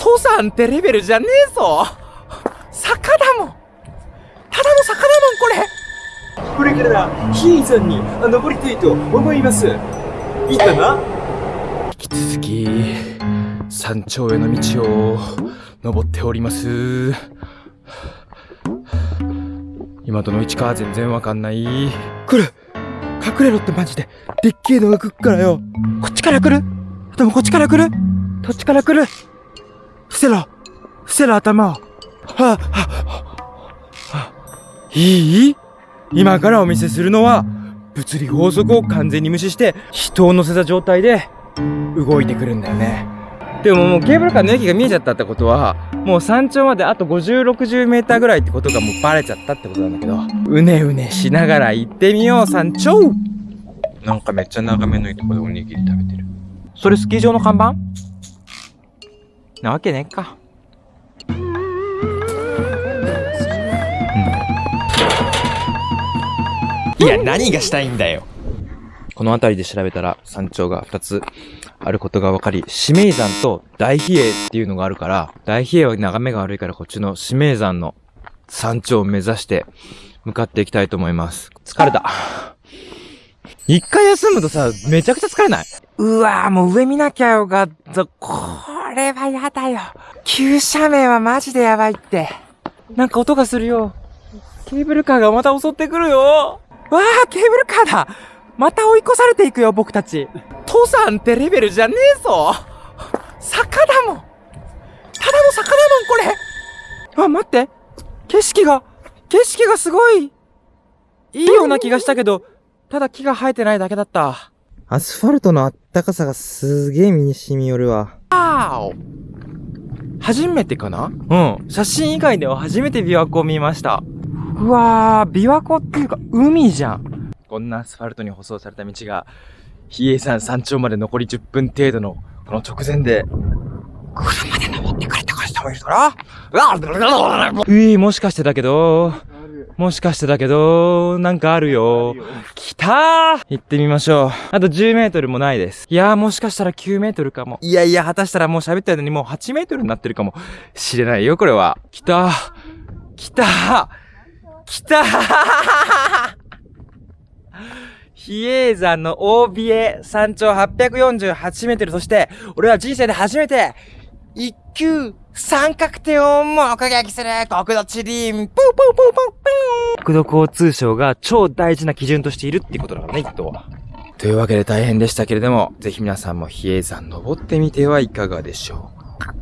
登山ってレベルじゃねえぞ。坂だも。んただの坂だもんこれ。これから比叡山にあ登りたいと思います。いいかな？引き続き山頂への道を登っております。今どの位置か全然わかんない。来る。隠れろってマジで。でっけえのが来っからよ。こっちから来る？でもこっちから来る？どっちから来る？伏せろ。伏せろ頭を。いい？今からお見せするのは物理法則を完全に無視して人を乗せた状態で動いてくるんだよね。でももうケーブルカーの駅が見えちゃったってことはもう山頂まであと50、60メーターぐらいってことがもうバレちゃったってことなんだけどうねうねしながら行ってみよう山頂。なんかめっちゃ眺めのいいとこでおにぎり食べてる。それスキー場の看板？なわけねえかいや、何がしたいんだよ。この辺りで調べたら山頂が2つあることが分かり、指名山と大比叡っていうのがあるから、大比叡は眺めが悪いからこっちの指名山の山頂を目指して向かっていきたいと思います。疲れた。一回休むとさ、めちゃくちゃ疲れない？うわぁ、もう上見なきゃよかった。これはやだよ。急斜面はマジでやばいって。なんか音がするよ。ケーブルカーがまた襲ってくるよ。わあ、ケーブルカーだまた追い越されていくよ、僕たち。登山ってレベルじゃねえぞ坂だもんただの坂だもんこれあ、待って景色が、景色がすごいいいような気がしたけど、ただ木が生えてないだけだった。アスファルトのあったかさがすげえ身に染み寄るわ。あお初めてかな？うん。写真以外では初めて琵琶湖を見ました。うわー、琵琶湖っていうか海じゃん。こんなアスファルトに舗装された道が、比叡山山頂まで残り10分程度の、この直前で、車で登ってくれって人もいるからうい、もしかしてだけど、もしかしてだけど、なんかあるよ。来たー行ってみましょう。あと10メートルもないです。いやーもしかしたら9メートルかも。いやいや、果たしたらもう喋ってるのにもう8メートルになってるかもしれないよ、これは。来たー来たー来たー比叡山の大比叡山頂848メートル、そして、俺は人生で初めて、一級三角点を目撃する国土地理院、プープープープープー国土交通省が超大事な基準としているっていうことだからね、一等は。というわけで大変でしたけれども、ぜひ皆さんも比叡山登ってみてはいかがでしょうか。